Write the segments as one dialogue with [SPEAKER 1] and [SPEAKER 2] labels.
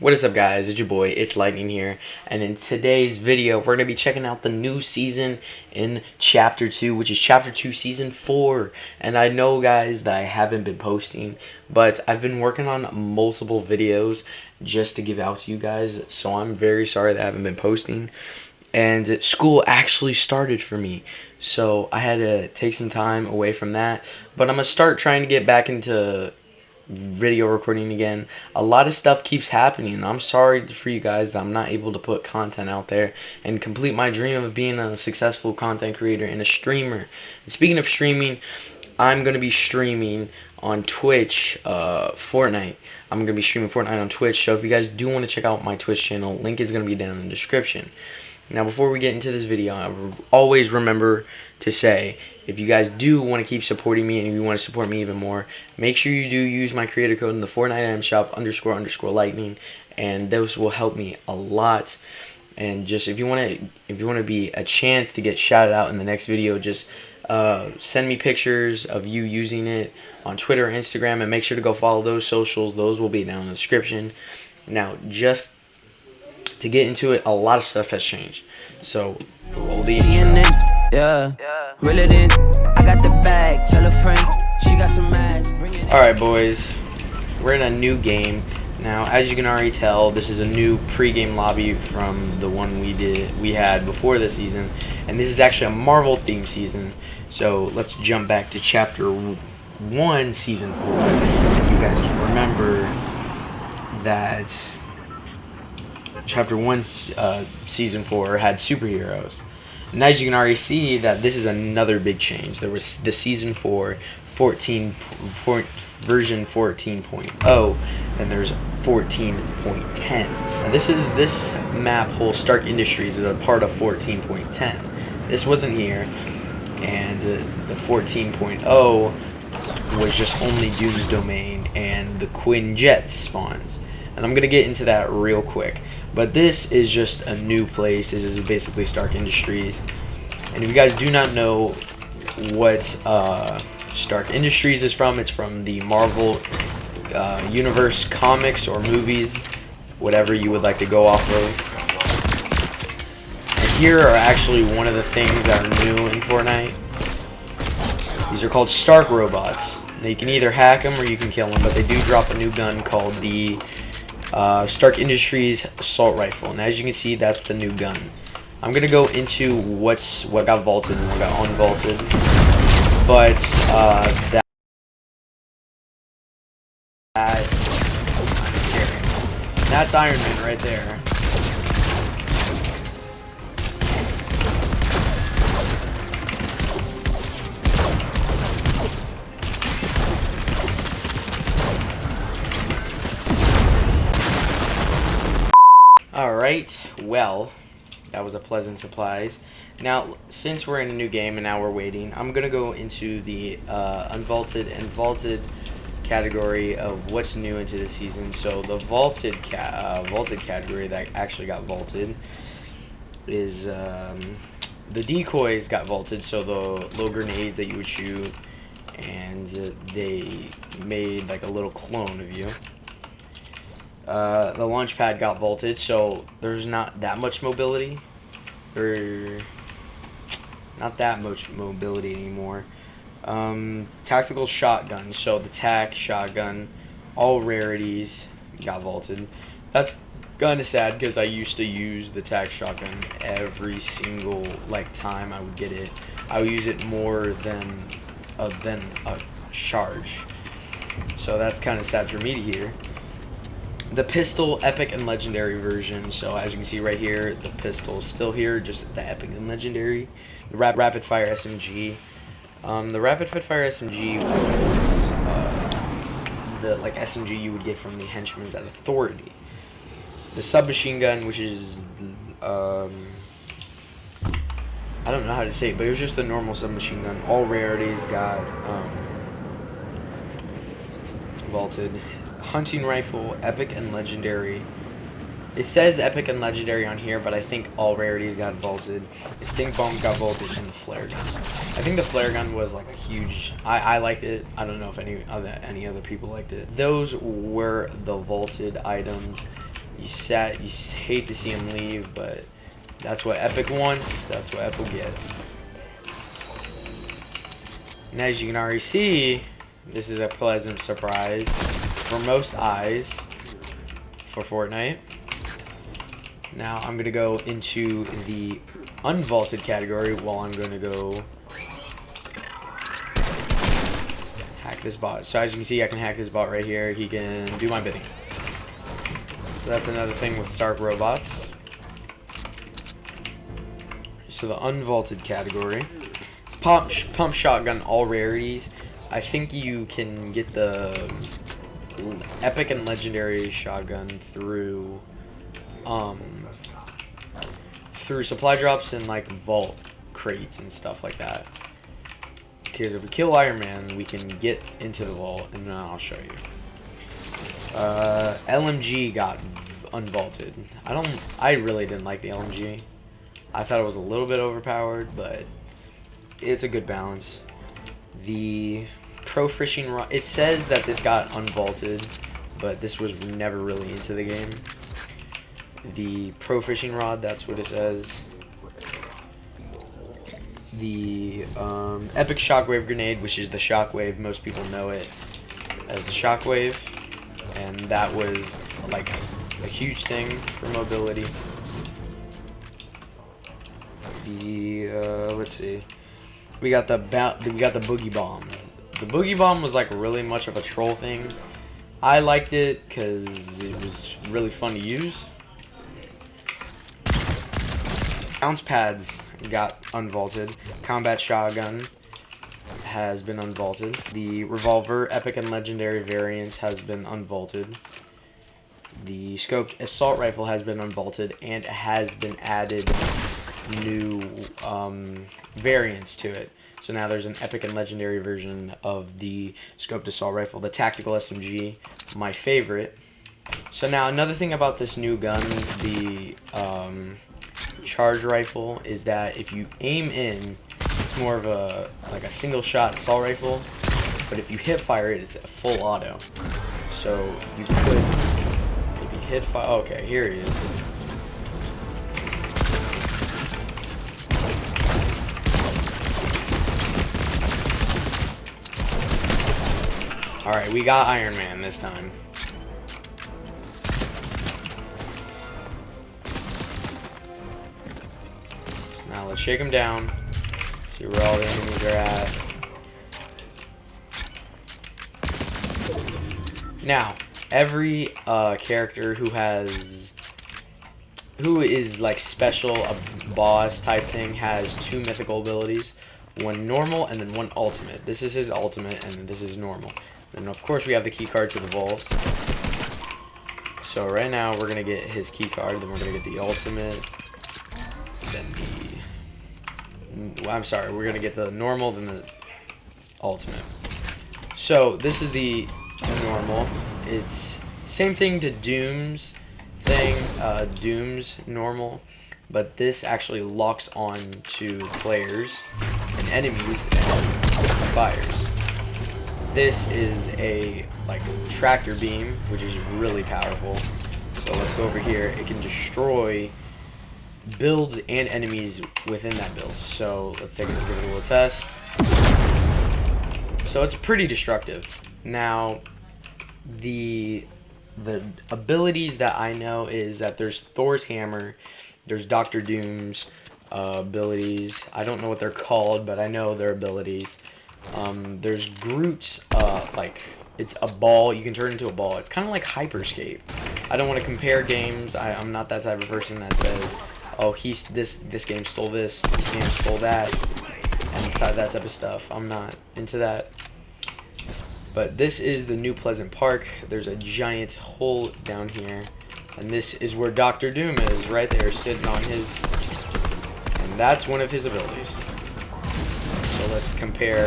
[SPEAKER 1] What is up guys, it's your boy, it's Lightning here, and in today's video, we're going to be checking out the new season in Chapter 2, which is Chapter 2, Season 4, and I know guys that I haven't been posting, but I've been working on multiple videos just to give out to you guys, so I'm very sorry that I haven't been posting, and school actually started for me, so I had to take some time away from that, but I'm going to start trying to get back into video recording again. A lot of stuff keeps happening. I'm sorry for you guys that I'm not able to put content out there and complete my dream of being a successful content creator and a streamer. And speaking of streaming, I'm going to be streaming on Twitch uh, Fortnite. I'm going to be streaming Fortnite on Twitch. So if you guys do want to check out my Twitch channel, link is going to be down in the description. Now before we get into this video, I always remember to say, if you guys do want to keep supporting me and you want to support me even more, make sure you do use my creator code in the Fortnite item shop underscore underscore lightning and those will help me a lot. And just if you want to if you want to be a chance to get shouted out in the next video, just uh, send me pictures of you using it on Twitter Instagram and make sure to go follow those socials. Those will be down in the description. Now, just to get into it, a lot of stuff has changed. So, roll the intro. Yeah. Reel it in. I got the bag. Tell a friend. She got some ass. All right, boys. We're in a new game. Now, as you can already tell, this is a new pre-game lobby from the one we did we had before the season, and this is actually a Marvel theme season. So let's jump back to chapter one, season four. You guys can remember that chapter one, uh, season four had superheroes. And as you can already see that this is another big change. There was the season 4 14 4, version 14.0 and there's 14.10. Now this is this map whole Stark Industries is a part of 14.10. This wasn't here and uh, the 14.0 was just only Doom's Domain and the Quinjet spawns. And I'm going to get into that real quick. But this is just a new place. This is basically Stark Industries. And if you guys do not know what uh, Stark Industries is from, it's from the Marvel uh, Universe comics or movies, whatever you would like to go off of. And here are actually one of the things that are new in Fortnite. These are called Stark robots. Now you can either hack them or you can kill them, but they do drop a new gun called the uh, Stark Industries assault rifle, and as you can see, that's the new gun. I'm gonna go into what's what got vaulted and what got unvaulted, but uh, that that's, that's Iron Man right there. Well, that was a pleasant surprise. Now, since we're in a new game and now we're waiting, I'm going to go into the uh, unvaulted and vaulted category of what's new into the season. So the vaulted ca uh, vaulted category that actually got vaulted is um, the decoys got vaulted. So the little grenades that you would shoot, and uh, they made like a little clone of you. Uh, the launch pad got vaulted, so there's not that much mobility. Or not that much mobility anymore. Um, tactical shotgun, so the TAC shotgun, all rarities got vaulted. That's kind of sad because I used to use the TAC shotgun every single like time I would get it. I would use it more than uh, than a charge. So that's kind of sad for me to hear the pistol epic and legendary version so as you can see right here the pistol is still here just the epic and legendary the rap rapid fire smg um, the rapid fire smg was uh, the like smg you would get from the henchmen's at authority the submachine gun which is um, I don't know how to say it, but it was just the normal submachine gun. All rarities guys. um, vaulted hunting rifle, epic and legendary. It says epic and legendary on here, but I think all rarities got vaulted. The stink bomb got vaulted, and the flare gun. I think the flare gun was like a huge. I I liked it. I don't know if any other any other people liked it. Those were the vaulted items. You sat. You hate to see him leave, but that's what Epic wants. That's what Epic gets. And as you can already see, this is a pleasant surprise for most eyes for Fortnite. Now I'm going to go into the unvaulted category while I'm going to go hack this bot. So as you can see, I can hack this bot right here. He can do my bidding. So that's another thing with Stark Robots. So the unvaulted category. It's pump, pump shotgun, all rarities. I think you can get the epic and legendary shotgun through um through supply drops and like vault crates and stuff like that. Because if we kill Iron Man, we can get into the vault, and then I'll show you. Uh, LMG got unvaulted. I don't. I really didn't like the LMG. I thought it was a little bit overpowered, but it's a good balance. The pro fishing rod. It says that this got unvaulted, but this was never really into the game. The pro fishing rod. That's what it says. The um, epic shockwave grenade, which is the shockwave. Most people know it as the shockwave, and that was like a huge thing for mobility. The uh, let's see, we got the we got the boogie bomb. The boogie bomb was like really much of a troll thing. I liked it because it was really fun to use. Bounce pads got unvaulted. Combat shotgun has been unvaulted. The revolver, epic and legendary variant has been unvaulted. The scoped assault rifle has been unvaulted and has been added new um, variants to it. So now there's an epic and legendary version of the scoped assault rifle, the tactical SMG, my favorite. So now another thing about this new gun, the um, charge rifle, is that if you aim in, it's more of a like a single shot assault rifle, but if you hip fire it, it's a full auto. So you could maybe hit fire. Okay, here he is. Alright, we got Iron Man this time. Now let's shake him down. See where all the enemies are at. Now, every uh, character who has who is like special a boss type thing has two mythical abilities one normal and then one ultimate. This is his ultimate and this is normal. And of course we have the key card to the vaults. So right now we're gonna get his key card then we're gonna get the ultimate then the well, I'm sorry we're gonna get the normal then the ultimate. So this is the normal. It's same thing to Doom's thing, uh, Doom's normal, but this actually locks on to players enemies and fires. This is a like tractor beam, which is really powerful. So let's go over here. It can destroy builds and enemies within that build. So let's take a, give it a little test. So it's pretty destructive. Now, the the abilities that I know is that there's Thor's hammer, there's Doctor Doom's uh, abilities. I don't know what they're called, but I know their abilities. Um, there's Groot's uh, like it's a ball. You can turn into a ball. It's kind of like Hyperscape. I don't want to compare games. I, I'm not that type of person that says, oh, he's this this game stole this, this game stole that, and that type of stuff. I'm not into that. But this is the New Pleasant Park. There's a giant hole down here. And this is where Doctor Doom is, right there, sitting on his... That's one of his abilities. So let's compare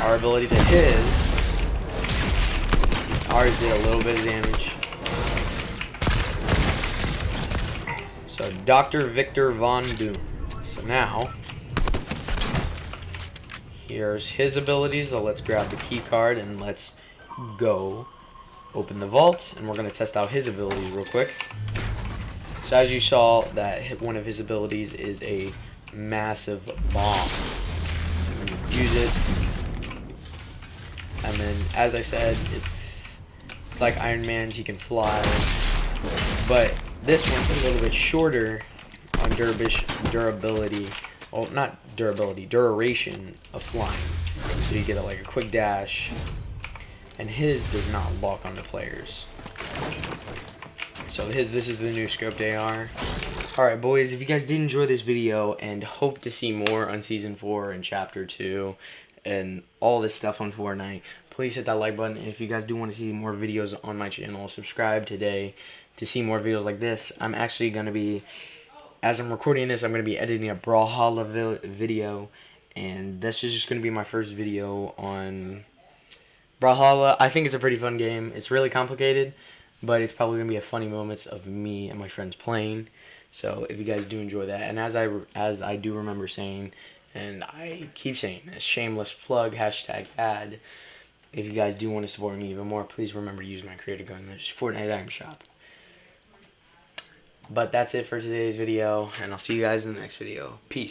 [SPEAKER 1] our ability to his. Ours did a little bit of damage. So Dr. Victor Von Doom. So now, Here's his abilities, so let's grab the key card and let's go open the vault. And we're going to test out his abilities real quick. So as you saw, that one of his abilities is a massive bomb. Use it, and then as I said, it's it's like Iron Man's. He can fly, but this one's a little bit shorter on durabish, durability. Well, not durability, duration of flying. So you get a, like a quick dash, and his does not lock onto players. So his this is the new scoped AR. Alright boys, if you guys did enjoy this video and hope to see more on Season 4 and Chapter 2 and all this stuff on Fortnite, please hit that like button. And if you guys do want to see more videos on my channel, subscribe today to see more videos like this. I'm actually going to be, as I'm recording this, I'm going to be editing a Brawlhalla video. And this is just going to be my first video on Brawlhalla. I think it's a pretty fun game. It's really complicated but it's probably gonna be a funny moments of me and my friends playing. So if you guys do enjoy that, and as I as I do remember saying, and I keep saying, a shameless plug hashtag ad. If you guys do want to support me even more, please remember to use my creator in the Fortnite item shop. But that's it for today's video, and I'll see you guys in the next video. Peace.